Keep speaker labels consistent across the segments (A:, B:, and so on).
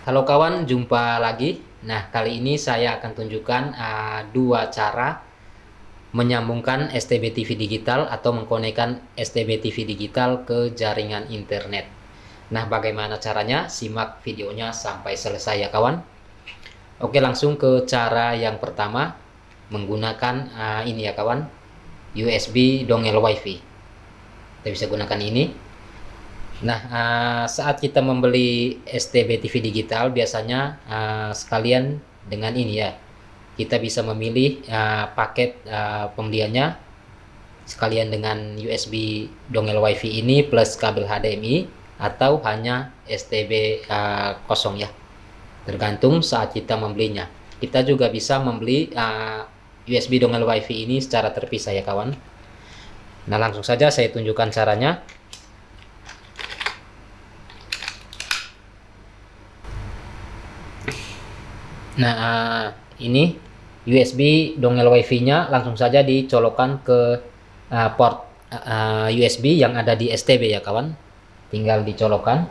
A: Halo kawan, jumpa lagi. Nah, kali ini saya akan tunjukkan uh, dua cara menyambungkan STB TV digital atau mengkonekkan STB TV digital ke jaringan internet. Nah, bagaimana caranya? Simak videonya sampai selesai ya kawan. Oke, langsung ke cara yang pertama menggunakan uh, ini ya kawan, USB dongel WiFi. Kita bisa gunakan ini Nah, uh, saat kita membeli STB TV digital, biasanya uh, sekalian dengan ini ya, kita bisa memilih uh, paket pembeliannya sekalian dengan USB dongel WiFi ini plus kabel HDMI atau hanya STB kosong ya, tergantung saat kita membelinya. Kita juga bisa membeli USB dongel WiFi ini secara terpisah ya kawan. Nah, langsung saja saya tunjukkan caranya. Nah, uh, ini USB dongel WiFi-nya langsung saja dicolokkan ke uh, port uh, USB yang ada di STB ya kawan. Tinggal dicolokkan.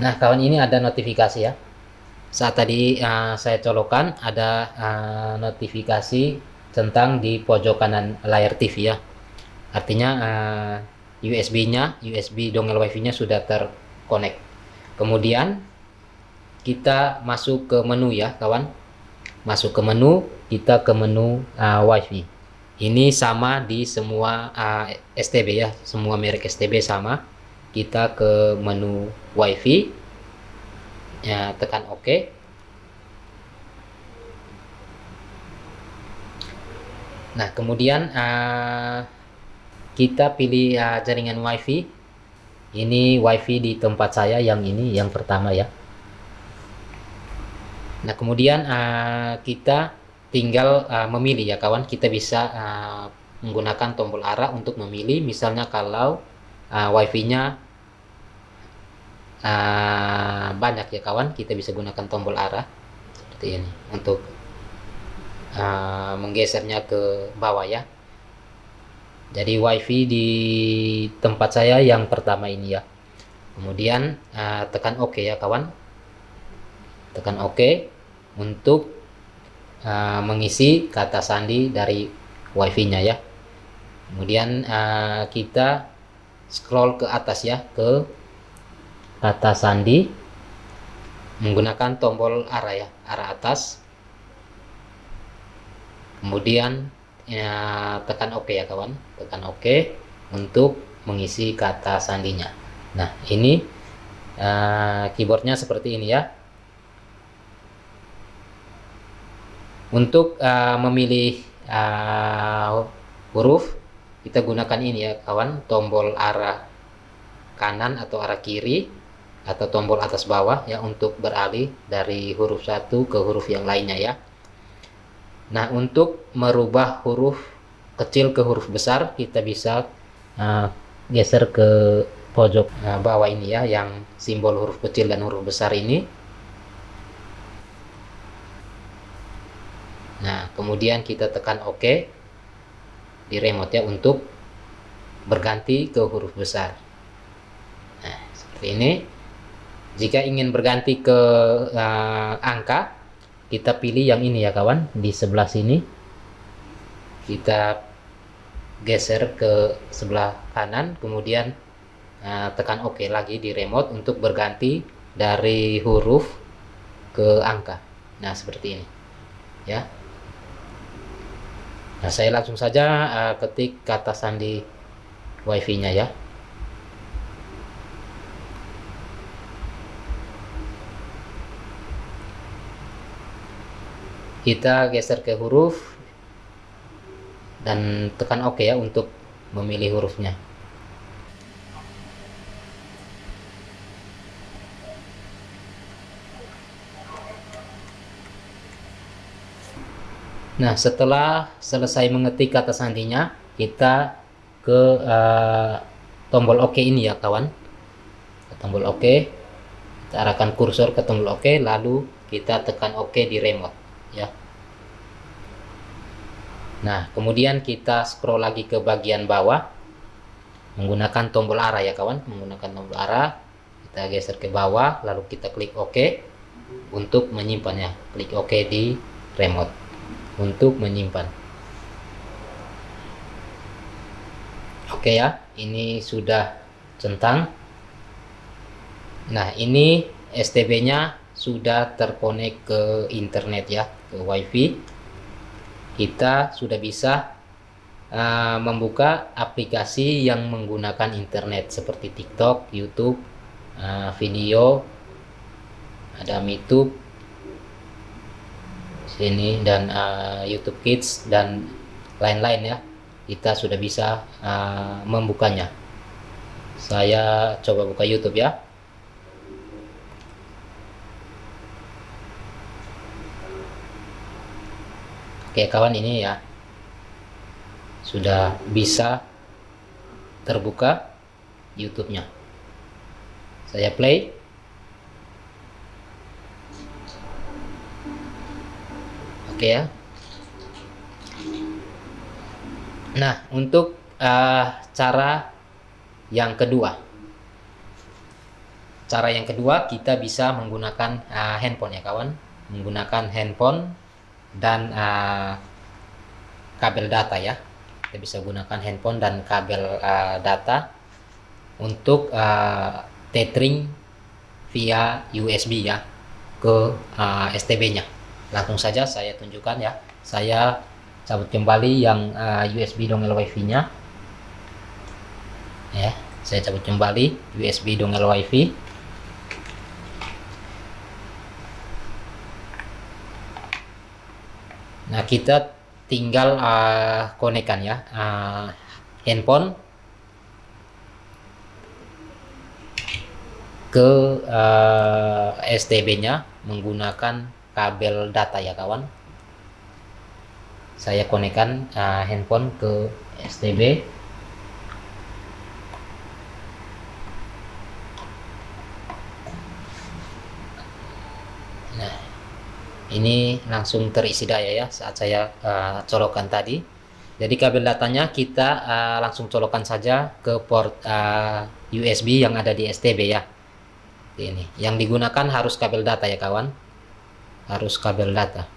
A: Nah, kawan ini ada notifikasi ya. Saat tadi uh, saya colokkan ada uh, notifikasi tentang di pojok kanan layar TV ya. Artinya uh, USB-nya, USB dongel WiFi-nya sudah terkonek. Kemudian kita masuk ke menu ya, kawan. Masuk ke menu, kita ke menu uh, WiFi. Ini sama di semua uh, STB ya, semua merek STB sama. Kita ke menu WiFi. Ya, tekan OK. Nah, kemudian uh, kita pilih uh, jaringan wifi. Ini wifi di tempat saya yang ini yang pertama ya. Nah kemudian uh, kita tinggal uh, memilih ya kawan. Kita bisa uh, menggunakan tombol arah untuk memilih. Misalnya kalau uh, wifi nya uh, banyak ya kawan kita bisa gunakan tombol arah seperti ini untuk uh, menggesernya ke bawah ya jadi wifi di tempat saya yang pertama ini ya. Kemudian uh, tekan OK ya kawan. Tekan OK untuk uh, mengisi kata sandi dari wifi nya ya. Kemudian uh, kita scroll ke atas ya ke kata sandi. Menggunakan tombol arah ya arah atas. Kemudian ya, tekan OK ya kawan. Tekan OK untuk mengisi kata sandinya. Nah ini uh, keyboardnya seperti ini ya. Untuk uh, memilih uh, huruf kita gunakan ini ya kawan. Tombol arah kanan atau arah kiri atau tombol atas bawah ya untuk beralih dari huruf satu ke huruf yang lainnya ya Nah, untuk merubah huruf kecil ke huruf besar, kita bisa uh, geser ke pojok uh, bawah ini ya, yang simbol huruf kecil dan huruf besar ini. Nah, kemudian kita tekan OK di remote ya untuk berganti ke huruf besar. Nah, seperti ini. Jika ingin berganti ke uh, angka, kita pilih yang ini ya kawan. Di sebelah sini kita geser ke sebelah kanan kemudian uh, tekan OK lagi di remote untuk berganti dari huruf ke angka. Nah seperti ini ya. Nah saya langsung saja uh, ketik kata sandi wifi nya ya kita geser ke huruf dan tekan OK ya untuk memilih hurufnya. Nah setelah selesai mengetik kata sandinya kita ke uh, tombol OK ini ya kawan. Tombol OK. Kita arahkan kursor ke tombol OK lalu kita tekan OK di remote ya. Nah kemudian kita scroll lagi ke bagian bawah. Menggunakan tombol arah ya kawan. Menggunakan tombol arah. Kita geser ke bawah lalu kita klik OK untuk menyimpannya. Klik OK di remote untuk menyimpan. Oke ya ini sudah centang. Nah ini STB nya sudah terkonek ke internet ya ke wifi kita sudah bisa uh, membuka aplikasi yang menggunakan internet seperti TikTok, YouTube, uh, video, ada YouTube sini dan uh, YouTube Kids dan lain-lain ya. Kita sudah bisa uh, membukanya. Saya coba buka YouTube ya. Oke kawan ini ya sudah bisa terbuka YouTube-nya. Saya play. Oke ya. Nah, untuk uh, cara yang kedua. Cara yang kedua kita bisa menggunakan uh, handphone ya kawan. Menggunakan handphone dan uh, kabel data ya. Kita bisa gunakan handphone dan kabel uh, data untuk uh, tethering via USB ya ke uh, STB nya langsung saja saya tunjukkan ya. Saya cabut kembali yang uh, USB dongel wifi nya ya saya cabut kembali USB dongel wifi nah kita tinggal uh, konekkan ya uh, handphone ke uh, STB-nya menggunakan kabel data ya kawan. Saya konekkan uh, handphone ke STB. Ini langsung terisi daya ya saat saya uh, colokan tadi. Jadi kabel datanya kita uh, langsung colokan saja ke port uh, eh, USB yang ada di STB ya. Ini yang digunakan harus kabel data ya kawan. Harus kabel data.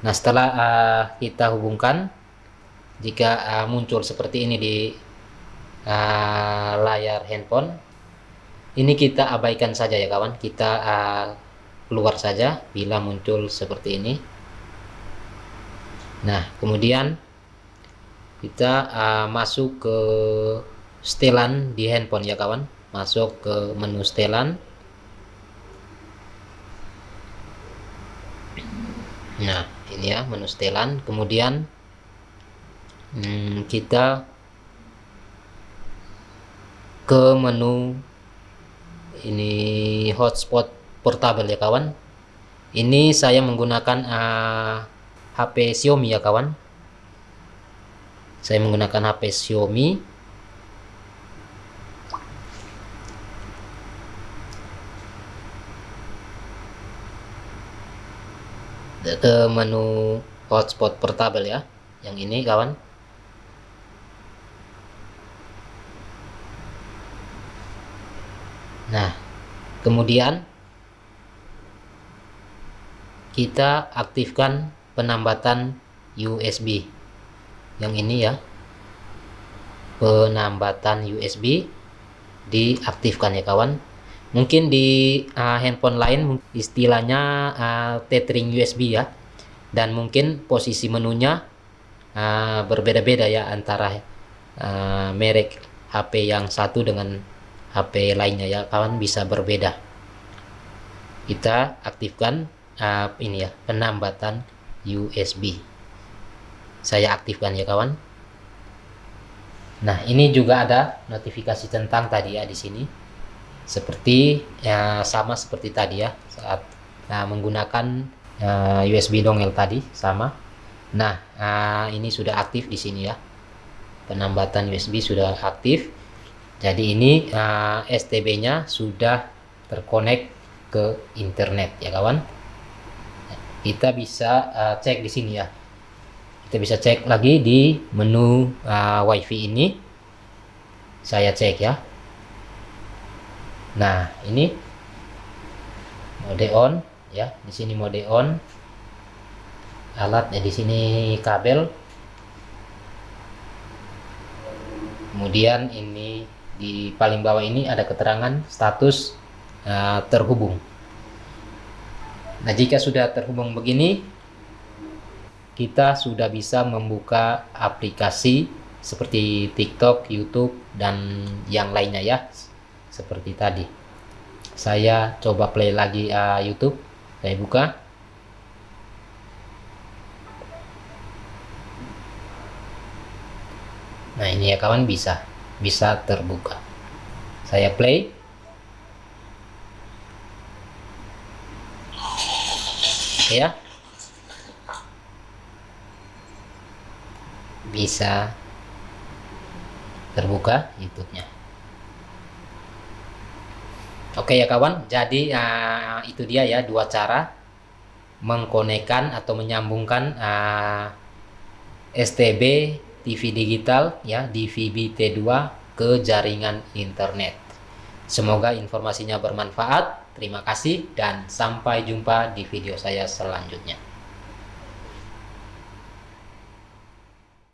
A: Nah setelah uh, kita hubungkan jika uh, muncul seperti ini di uh, layar handphone ini kita abaikan saja ya kawan. Kita uh, keluar saja bila muncul seperti ini. Nah kemudian kita uh, masuk ke setelan di handphone ya kawan. Masuk ke menu setelan. Nah ini ya menu setelan. Kemudian hmm, kita ke menu ini hotspot portable ya kawan. Ini saya menggunakan uh, ah, HP Xiaomi ya kawan. Saya menggunakan HP Xiaomi. Ke menu hotspot portable ya yang ini kawan. Nah kemudian kita aktifkan penambatan USB yang ini ya. Penambatan USB diaktifkan ya kawan. Mungkin di uh, handphone lain istilahnya uh, tethering USB ya. Dan mungkin posisi menunya uh, berbeda-beda ya antara uh, merek HP yang satu dengan HP lainnya ya kawan. Bisa berbeda. Kita aktifkan uh, ini ya penambatan USB saya aktifkan ya kawan. Nah ini juga ada notifikasi tentang tadi ya di sini. Seperti ya sama seperti tadi ya saat nah, menggunakan uh, USB dongel tadi sama. Nah uh, ini sudah aktif di sini ya. Penambatan USB sudah aktif. Jadi ini uh, STB nya sudah terkonek ke internet ya kawan kita bisa uh, cek di sini ya. Kita bisa cek lagi di menu uh, wifi ini. Saya cek ya. Nah ini. Mode on ya. Di sini mode on. Alat ya di sini kabel. Kemudian ini di paling bawah ini ada keterangan status uh, terhubung nah jika sudah terhubung begini kita sudah bisa membuka aplikasi seperti TikTok, YouTube, dan yang lainnya ya seperti tadi. Saya coba play lagi uh, YouTube. Saya buka. Nah ini ya kawan bisa bisa terbuka. Saya play ya bisa terbuka YouTube-nya Oke ya kawan jadi uh, itu dia ya dua cara mengkonekkan atau menyambungkan uh, STB TV digital ya di VBT2 ke jaringan internet. Semoga informasinya bermanfaat. Terima kasih dan sampai jumpa di video saya selanjutnya.